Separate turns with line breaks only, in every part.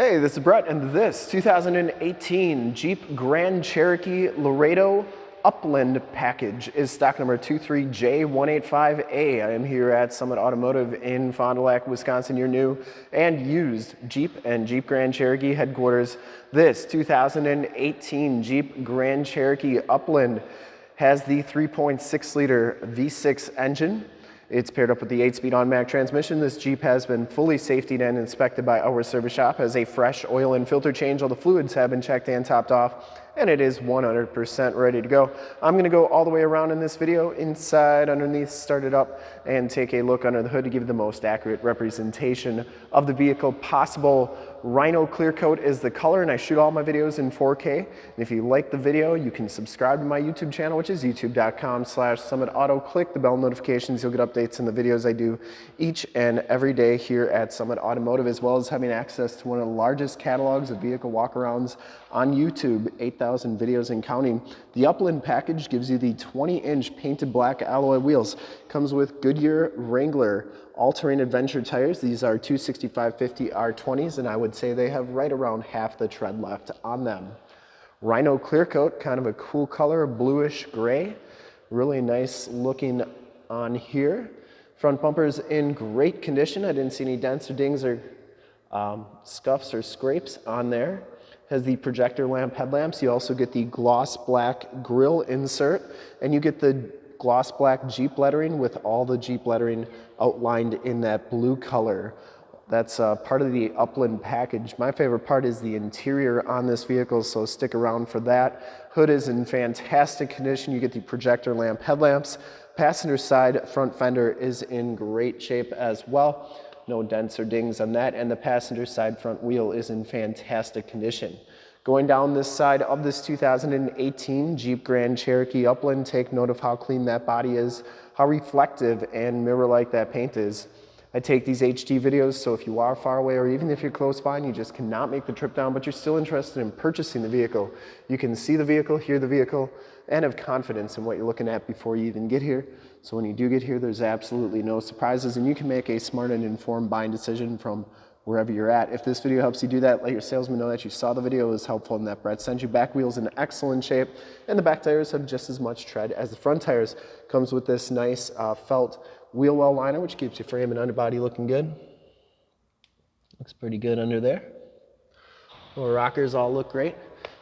Hey, this is Brett, and this 2018 Jeep Grand Cherokee Laredo Upland package is stock number 23J185A. I am here at Summit Automotive in Fond du Lac, Wisconsin, your new and used Jeep and Jeep Grand Cherokee headquarters. This 2018 Jeep Grand Cherokee Upland has the 3.6 liter V6 engine it's paired up with the 8-speed automatic transmission. This Jeep has been fully safetied and inspected by our service shop, has a fresh oil and filter change. All the fluids have been checked and topped off, and it is 100% ready to go. I'm gonna go all the way around in this video, inside, underneath, start it up, and take a look under the hood to give you the most accurate representation of the vehicle possible. Rhino Clear Coat is the color and I shoot all my videos in 4K. And if you like the video, you can subscribe to my YouTube channel, which is youtube.com slash Summit Auto. Click the bell notifications. You'll get updates on the videos I do each and every day here at Summit Automotive, as well as having access to one of the largest catalogs of vehicle walkarounds on YouTube, 8,000 videos and counting. The Upland package gives you the 20 inch painted black alloy wheels. Comes with Goodyear Wrangler all-terrain adventure tires. These are 265-50 R20s, and I would say they have right around half the tread left on them. Rhino Clear Coat, kind of a cool color, bluish gray. Really nice looking on here. Front bumper's in great condition. I didn't see any dents or dings or um, scuffs or scrapes on there. Has the projector lamp headlamps. You also get the gloss black grille insert, and you get the gloss black Jeep lettering with all the Jeep lettering outlined in that blue color. That's uh, part of the Upland package. My favorite part is the interior on this vehicle, so stick around for that. Hood is in fantastic condition. You get the projector lamp headlamps. Passenger side front fender is in great shape as well. No dents or dings on that, and the passenger side front wheel is in fantastic condition. Going down this side of this 2018 Jeep Grand Cherokee Upland, take note of how clean that body is, how reflective and mirror-like that paint is. I take these HD videos, so if you are far away or even if you're close by and you just cannot make the trip down, but you're still interested in purchasing the vehicle, you can see the vehicle, hear the vehicle, and have confidence in what you're looking at before you even get here. So when you do get here, there's absolutely no surprises and you can make a smart and informed buying decision from wherever you're at. If this video helps you do that, let your salesman know that you saw the video was helpful and that Brett sent you back wheels in excellent shape and the back tires have just as much tread as the front tires. Comes with this nice uh, felt wheel well liner which keeps your frame and underbody looking good. Looks pretty good under there. The rockers all look great.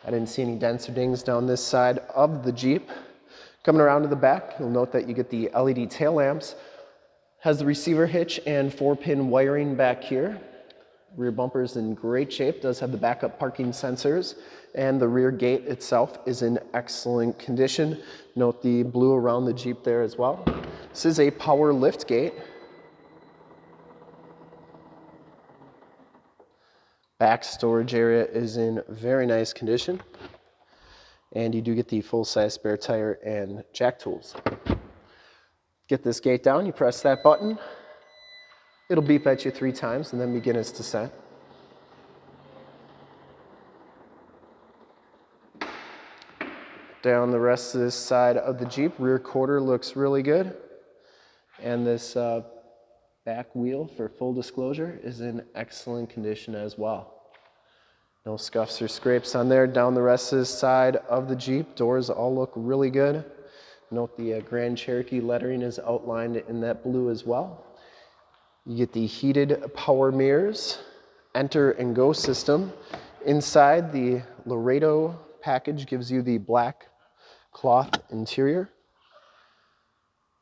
I didn't see any dents or dings down this side of the Jeep. Coming around to the back, you'll note that you get the LED tail lamps. Has the receiver hitch and four pin wiring back here. Rear bumper is in great shape, does have the backup parking sensors, and the rear gate itself is in excellent condition. Note the blue around the Jeep there as well. This is a power lift gate. Back storage area is in very nice condition. And you do get the full-size spare tire and jack tools. Get this gate down, you press that button, It'll beep at you three times and then begin its descent. Down the rest of this side of the Jeep, rear quarter looks really good. And this uh, back wheel, for full disclosure, is in excellent condition as well. No scuffs or scrapes on there. Down the rest of this side of the Jeep, doors all look really good. Note the uh, Grand Cherokee lettering is outlined in that blue as well. You get the heated power mirrors, enter and go system. Inside the Laredo package gives you the black cloth interior.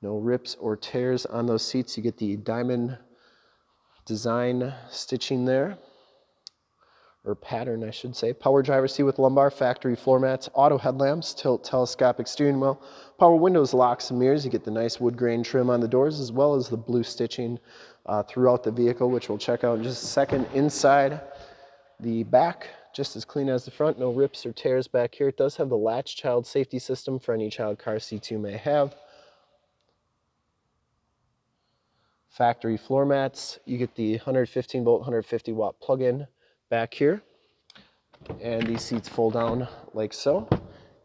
No rips or tears on those seats. You get the diamond design stitching there or pattern, I should say. Power driver seat with lumbar, factory floor mats, auto headlamps, tilt telescopic steering wheel, power windows, locks, and mirrors. You get the nice wood grain trim on the doors as well as the blue stitching uh, throughout the vehicle, which we'll check out in just a second. Inside the back, just as clean as the front, no rips or tears back here. It does have the latch child safety system for any child car seats you may have. Factory floor mats. You get the 115 volt, 150 watt plug-in back here. And these seats fold down like so.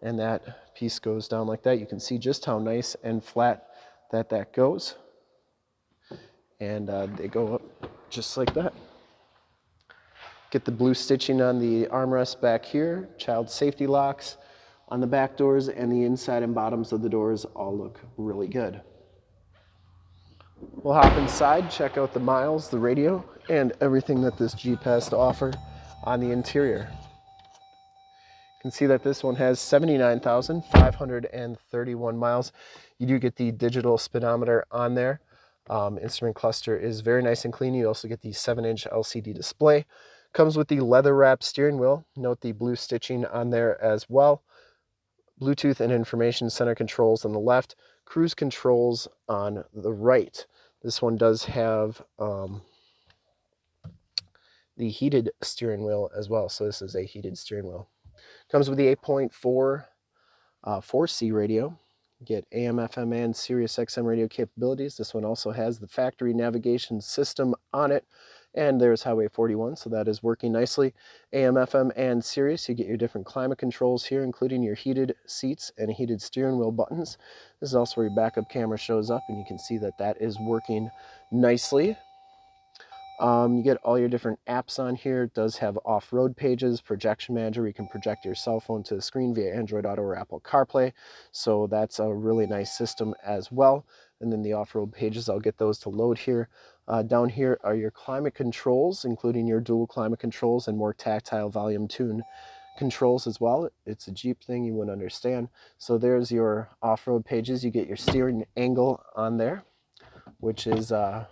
And that piece goes down like that. You can see just how nice and flat that that goes. And uh, they go up just like that. Get the blue stitching on the armrest back here, child safety locks on the back doors and the inside and bottoms of the doors all look really good. We'll hop inside, check out the miles, the radio, and everything that this Jeep has to offer on the interior. Can see that this one has 79,531 miles. You do get the digital speedometer on there. Um, instrument cluster is very nice and clean. You also get the 7-inch LCD display. Comes with the leather wrap steering wheel. Note the blue stitching on there as well. Bluetooth and information center controls on the left, cruise controls on the right. This one does have um, the heated steering wheel as well. So this is a heated steering wheel. Comes with the 8.4 uh, 4C radio. get AM, FM, and Sirius XM radio capabilities. This one also has the factory navigation system on it. And there's Highway 41, so that is working nicely. AM, FM, and Sirius, you get your different climate controls here, including your heated seats and heated steering wheel buttons. This is also where your backup camera shows up, and you can see that that is working nicely. Um, you get all your different apps on here. It does have off-road pages, projection manager. You can project your cell phone to the screen via Android Auto or Apple CarPlay. So that's a really nice system as well. And then the off-road pages, I'll get those to load here. Uh, down here are your climate controls, including your dual climate controls and more tactile volume tune controls as well. It's a Jeep thing you wouldn't understand. So there's your off-road pages. You get your steering angle on there, which is uh,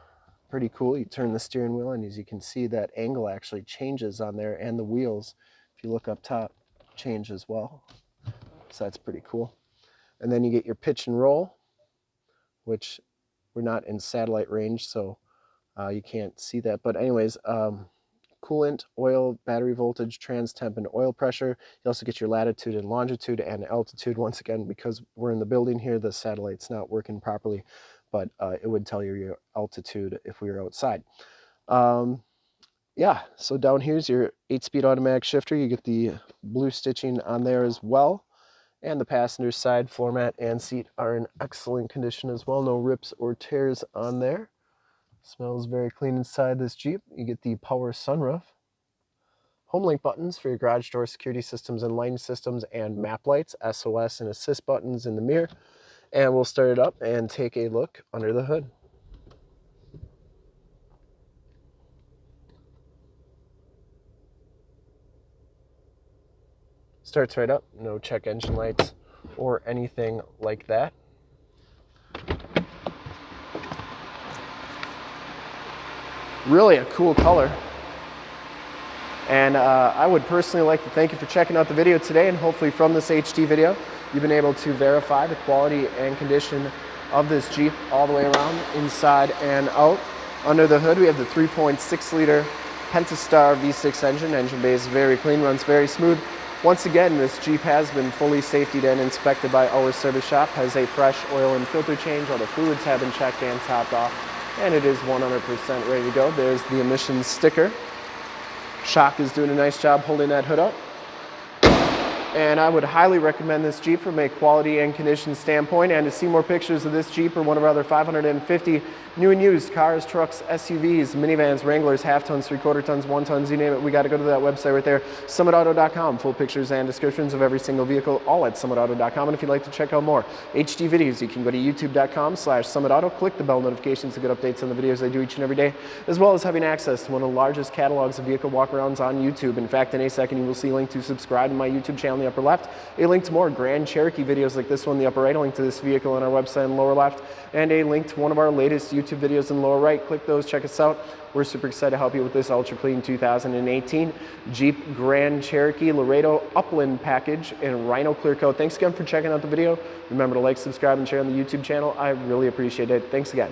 pretty cool. You turn the steering wheel and as you can see that angle actually changes on there and the wheels, if you look up top, change as well. So that's pretty cool. And then you get your pitch and roll, which we're not in satellite range, so uh, you can't see that. But anyways, um, coolant, oil, battery voltage, trans temp, and oil pressure. You also get your latitude and longitude and altitude. Once again, because we're in the building here, the satellite's not working properly, but uh, it would tell you your altitude if we were outside. Um, yeah, so down here's your 8-speed automatic shifter. You get the blue stitching on there as well. And the passenger side floor mat and seat are in excellent condition as well. No rips or tears on there. Smells very clean inside this Jeep. You get the power sunroof. Homelink buttons for your garage door security systems and lighting systems and map lights, SOS and assist buttons in the mirror. And we'll start it up and take a look under the hood. Starts right up, no check engine lights or anything like that. Really a cool color. And uh, I would personally like to thank you for checking out the video today and hopefully from this HD video, you've been able to verify the quality and condition of this Jeep all the way around, inside and out. Under the hood, we have the 3.6 liter Pentastar V6 engine. Engine bay is very clean, runs very smooth. Once again, this Jeep has been fully safetied and inspected by our service shop, has a fresh oil and filter change, all the fluids have been checked and topped off, and it is 100% ready to go. There's the emissions sticker. Shock is doing a nice job holding that hood up. And I would highly recommend this Jeep from a quality and condition standpoint. And to see more pictures of this Jeep or one of our other 550 new and used cars, trucks, SUVs, minivans, Wranglers, half tons, three quarter tons, one tons, you name it, we got to go to that website right there, summitauto.com. Full pictures and descriptions of every single vehicle, all at summitauto.com. And if you'd like to check out more HD videos, you can go to youtube.com slash summitauto, click the bell notifications to get updates on the videos I do each and every day, as well as having access to one of the largest catalogs of vehicle walkarounds on YouTube. In fact, in a second, you will see a link to subscribe to my YouTube channel in the upper left, a link to more Grand Cherokee videos like this one in the upper right, a link to this vehicle on our website in the lower left, and a link to one of our latest YouTube videos in the lower right. Click those, check us out. We're super excited to help you with this Ultra Clean 2018 Jeep Grand Cherokee Laredo Upland package in Rhino Clear Coat. Thanks again for checking out the video. Remember to like, subscribe, and share on the YouTube channel. I really appreciate it. Thanks again.